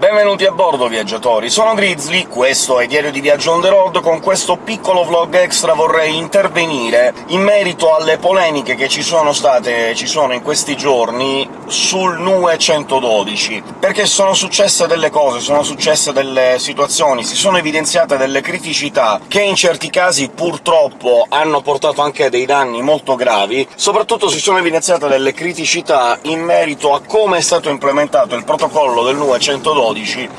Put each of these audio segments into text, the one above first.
Benvenuti a bordo, viaggiatori! Sono Grizzly, questo è Diario di Viaggio on the road, con questo piccolo vlog extra vorrei intervenire in merito alle polemiche che ci sono state ci sono in questi giorni sul NUE 112, perché sono successe delle cose, sono successe delle situazioni, si sono evidenziate delle criticità che in certi casi purtroppo hanno portato anche dei danni molto gravi, soprattutto si sono evidenziate delle criticità in merito a come è stato implementato il protocollo del NUE 112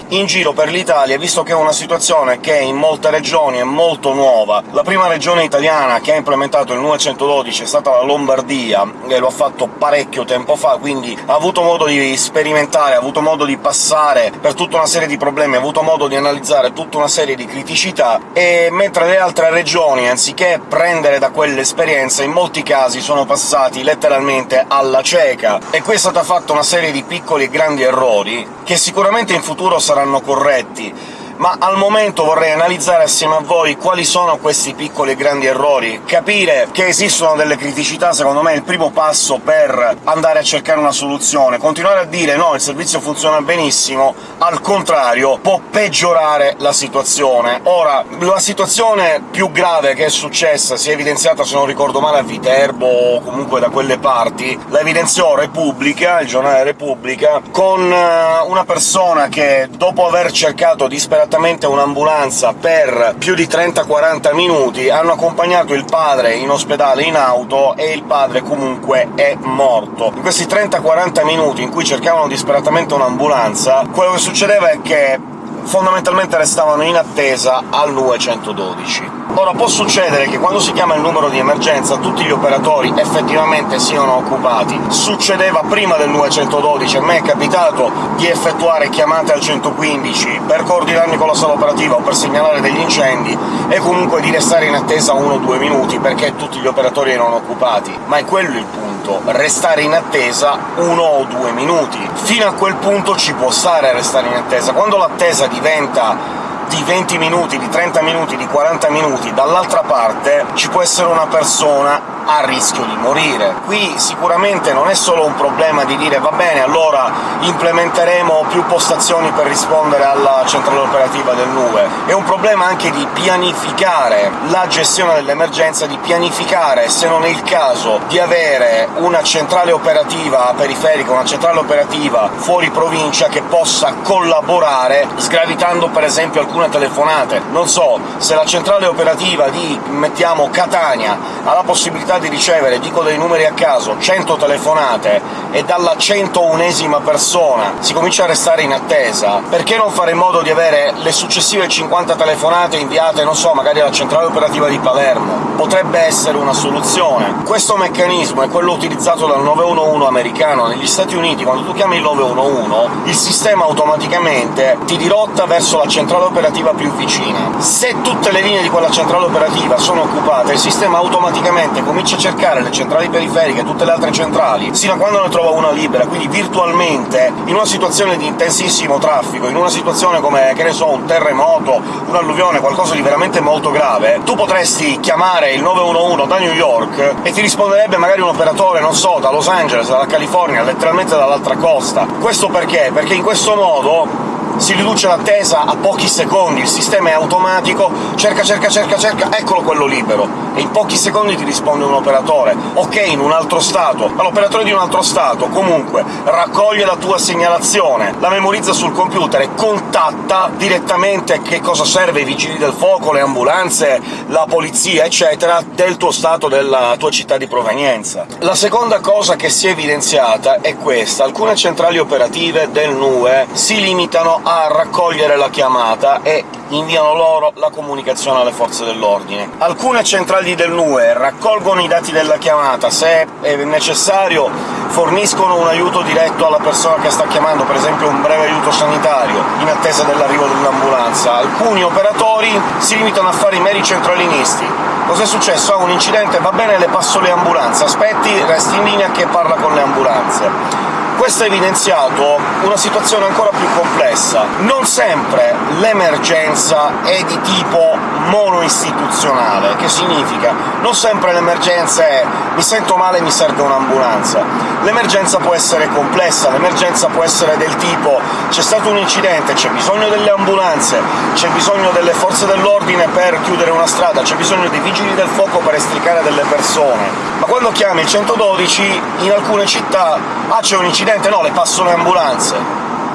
in giro per l'Italia, visto che è una situazione che in molte regioni è molto nuova. La prima regione italiana che ha implementato il NUE 112 è stata la Lombardia, e lo ha fatto parecchio tempo fa, quindi ha avuto modo di sperimentare, ha avuto modo di passare per tutta una serie di problemi, ha avuto modo di analizzare tutta una serie di criticità, e mentre le altre regioni, anziché prendere da quell'esperienza, in molti casi sono passati letteralmente alla cieca. E qui è stata fatta una serie di piccoli e grandi errori, che sicuramente in futuro saranno corretti, ma al momento vorrei analizzare assieme a voi quali sono questi piccoli e grandi errori. Capire che esistono delle criticità, secondo me, è il primo passo per andare a cercare una soluzione. Continuare a dire «no, il servizio funziona benissimo», al contrario, può peggiorare la situazione. Ora, la situazione più grave che è successa, si è evidenziata, se non ricordo male, a Viterbo o comunque da quelle parti, la evidenziò Repubblica, il giornale Repubblica, con eh, una persona che, dopo aver cercato disperatamente immediatamente un'ambulanza per più di 30-40 minuti, hanno accompagnato il padre in ospedale in auto e il padre comunque è morto. In questi 30-40 minuti in cui cercavano disperatamente un'ambulanza, quello che succedeva è che fondamentalmente restavano in attesa al NUE 112. Ora, può succedere che quando si chiama il numero di emergenza tutti gli operatori effettivamente siano occupati. Succedeva prima del 912, a me è capitato di effettuare chiamate al 115 per coordinarmi con la sala operativa o per segnalare degli incendi, e comunque di restare in attesa uno o due minuti perché tutti gli operatori erano occupati. Ma è quello il punto, restare in attesa uno o due minuti. Fino a quel punto ci può stare a restare in attesa. Quando l'attesa diventa di 20 minuti, di 30 minuti, di 40 minuti, dall'altra parte ci può essere una persona a rischio di morire. Qui sicuramente non è solo un problema di dire «va bene, allora implementeremo più postazioni per rispondere alla centrale operativa del NUE», è un problema anche di pianificare la gestione dell'emergenza, di pianificare, se non è il caso, di avere una centrale operativa periferica, una centrale operativa fuori provincia che possa collaborare, sgravitando per esempio alcune telefonate. Non so, se la centrale operativa di, mettiamo, Catania ha la possibilità di ricevere, dico dei numeri a caso, 100 telefonate e dalla 101esima persona si comincia a restare in attesa, perché non fare in modo di avere le successive 50 telefonate inviate, non so, magari alla centrale operativa di Palermo? Potrebbe essere una soluzione. Questo meccanismo è quello utilizzato dal 911 americano. Negli Stati Uniti, quando tu chiami il 911, il sistema automaticamente ti dirotta verso la centrale operativa più vicina. Se tutte le linee di quella centrale operativa sono occupate, il sistema automaticamente comincia comincia a cercare le centrali periferiche e tutte le altre centrali, sino a quando ne trova una libera, quindi virtualmente, in una situazione di intensissimo traffico, in una situazione come, che ne so, un terremoto, un'alluvione, qualcosa di veramente molto grave, tu potresti chiamare il 911 da New York e ti risponderebbe magari un operatore, non so, da Los Angeles, dalla California, letteralmente dall'altra costa. Questo perché? Perché in questo modo si riduce l'attesa a pochi secondi, il sistema è automatico, cerca, cerca, cerca, cerca, eccolo quello libero, e in pochi secondi ti risponde un operatore. Ok, in un altro stato, ma l'operatore di un altro stato, comunque, raccoglie la tua segnalazione, la memorizza sul computer e contatta direttamente che cosa serve i vigili del fuoco, le ambulanze, la polizia, eccetera, del tuo stato, della tua città di provenienza. La seconda cosa che si è evidenziata è questa. Alcune centrali operative del NUE si limitano a raccogliere la chiamata e inviano loro la comunicazione alle forze dell'ordine. Alcune centrali del NUE raccolgono i dati della chiamata, se è necessario forniscono un aiuto diretto alla persona che sta chiamando, per esempio un breve aiuto sanitario, in attesa dell'arrivo dell'ambulanza. Alcuni operatori si limitano a fare i meri centralinisti. Cos'è successo? Ha un incidente, va bene, le passo le ambulanze, aspetti, resti in linea che parla con le ambulanze Questo ha evidenziato una situazione ancora più complessa. Non sempre l'emergenza è di tipo monoistituzionale, che significa non sempre l'emergenza è «mi sento male, mi serve un'ambulanza». L'emergenza può essere complessa, l'emergenza può essere del tipo «c'è stato un incidente, c'è bisogno delle ambulanze, c'è bisogno delle forze dell'ordine per chiudere una strada, c'è bisogno dei vigili del fuoco per estricare delle persone». Ma quando chiami il 112, in alcune città «ah, c'è un incidente, no, le passo le ambulanze».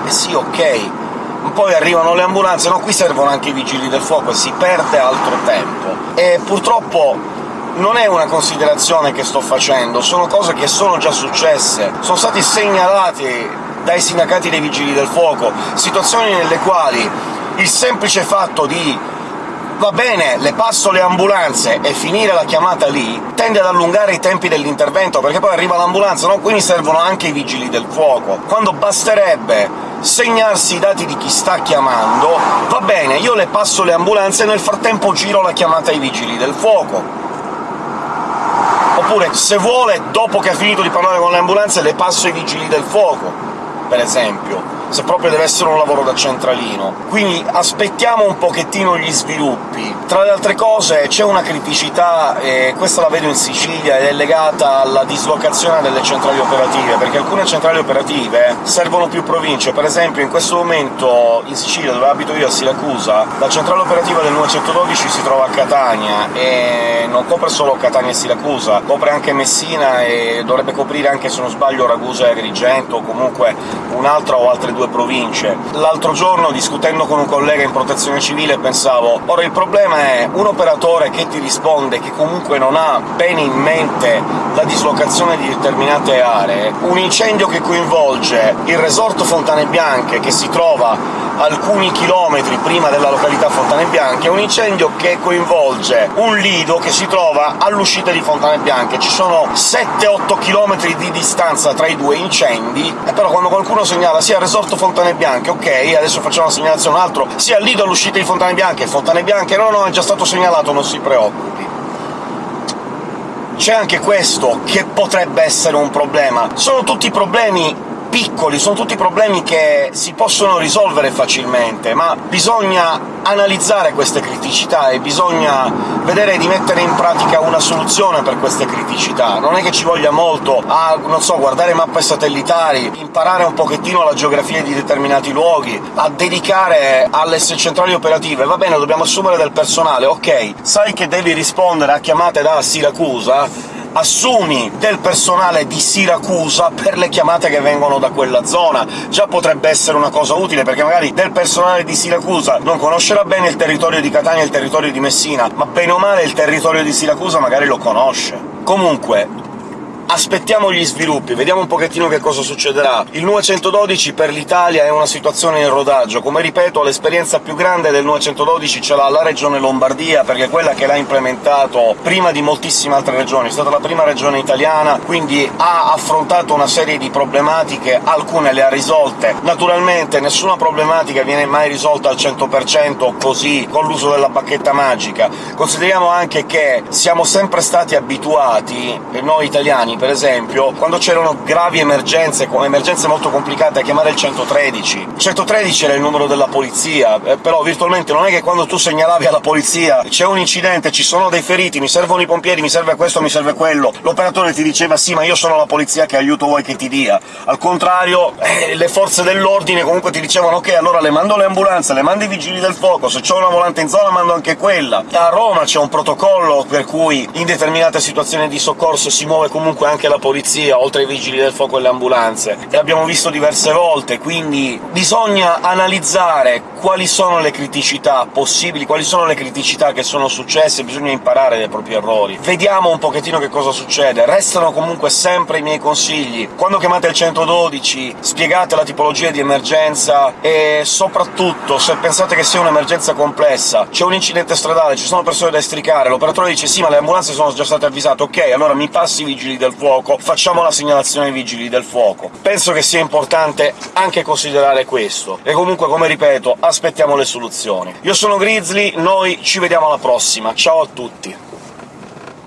Eh sì, ok, poi arrivano le ambulanze, no, qui servono anche i vigili del fuoco e si perde altro tempo. E purtroppo non è una considerazione che sto facendo, sono cose che sono già successe, sono stati segnalati dai sindacati dei vigili del fuoco, situazioni nelle quali il semplice fatto di va bene, le passo le ambulanze e finire la chiamata lì, tende ad allungare i tempi dell'intervento, perché poi arriva l'ambulanza, no? Quindi servono anche i vigili del fuoco, quando basterebbe segnarsi i dati di chi sta chiamando, va bene, io le passo le ambulanze e nel frattempo giro la chiamata ai vigili del fuoco. Oppure, se vuole, dopo che ha finito di parlare con le ambulanze, le passo ai vigili del fuoco, per esempio se proprio deve essere un lavoro da centralino. Quindi aspettiamo un pochettino gli sviluppi. Tra le altre cose c'è una criticità, e questa la vedo in Sicilia, ed è legata alla dislocazione delle centrali operative, perché alcune centrali operative servono più province. Per esempio in questo momento in Sicilia, dove abito io, a Siracusa, la centrale operativa del 912 si trova a Catania, e non copre solo Catania e Siracusa, copre anche Messina e dovrebbe coprire anche, se non sbaglio, Ragusa e Agrigento, o comunque un'altra o altre due province. L'altro giorno, discutendo con un collega in protezione civile, pensavo «Ora il problema è un operatore che ti risponde, che comunque non ha bene in mente la dislocazione di determinate aree, un incendio che coinvolge il resort Fontane Bianche, che si trova alcuni chilometri prima della località Fontane Bianche, un incendio che coinvolge un lido che si trova all'uscita di Fontane Bianche. Ci sono 7-8 km di distanza tra i due incendi, e però quando qualcuno segnala sia resort Fontane Bianche, ok, adesso facciamo la segnalazione un altro, sia lido all'uscita di Fontane Bianche, Fontane Bianche no, no, è già stato segnalato, non si preoccupi c'è anche questo che potrebbe essere un problema. Sono tutti problemi piccoli, sono tutti problemi che si possono risolvere facilmente, ma bisogna analizzare queste criticità e bisogna vedere di mettere in pratica una soluzione per queste criticità. Non è che ci voglia molto a, non so, guardare mappe satellitari, imparare un pochettino la geografia di determinati luoghi, a dedicare alle centrali operative. Va bene, dobbiamo assumere del personale, ok, sai che devi rispondere a chiamate da Siracusa, assumi del personale di Siracusa per le chiamate che vengono da quella zona. Già potrebbe essere una cosa utile, perché magari del personale di Siracusa non conoscerà bene il territorio di Catania e il territorio di Messina, ma bene o male il territorio di Siracusa magari lo conosce. Comunque, aspettiamo gli sviluppi, vediamo un pochettino che cosa succederà. Il 912 per l'Italia è una situazione in rodaggio, come ripeto l'esperienza più grande del 912 ce l'ha la regione Lombardia, perché è quella che l'ha implementato prima di moltissime altre regioni, è stata la prima regione italiana, quindi ha affrontato una serie di problematiche, alcune le ha risolte. Naturalmente nessuna problematica viene mai risolta al 100% così, con l'uso della bacchetta magica. Consideriamo anche che siamo sempre stati abituati, noi italiani, per esempio, quando c'erano gravi emergenze, emergenze molto complicate, a chiamare il 113. Il 113 era il numero della polizia, eh, però virtualmente non è che quando tu segnalavi alla polizia «c'è un incidente, ci sono dei feriti, mi servono i pompieri, mi serve questo, mi serve quello», l'operatore ti diceva «sì, ma io sono la polizia, che aiuto vuoi che ti dia?». Al contrario, eh, le forze dell'ordine comunque ti dicevano «ok, allora le mando le ambulanze, le mando i vigili del fuoco, se c'è una volante in zona mando anche quella». A Roma c'è un protocollo per cui in determinate situazioni di soccorso si muove comunque anche la polizia, oltre ai vigili del fuoco e le ambulanze, e l'abbiamo visto diverse volte, quindi bisogna analizzare quali sono le criticità possibili, quali sono le criticità che sono successe, bisogna imparare dai propri errori. Vediamo un pochettino che cosa succede. Restano comunque sempre i miei consigli. Quando chiamate il 112 spiegate la tipologia di emergenza e soprattutto, se pensate che sia un'emergenza complessa, c'è un incidente stradale, ci sono persone da estricare, l'operatore dice «sì, ma le ambulanze sono già state avvisate», ok, allora mi passi i vigili del fuoco, facciamo la segnalazione ai vigili del fuoco. Penso che sia importante anche considerare questo, e comunque, come ripeto, aspettiamo le soluzioni. Io sono Grizzly, noi ci vediamo alla prossima, ciao a tutti!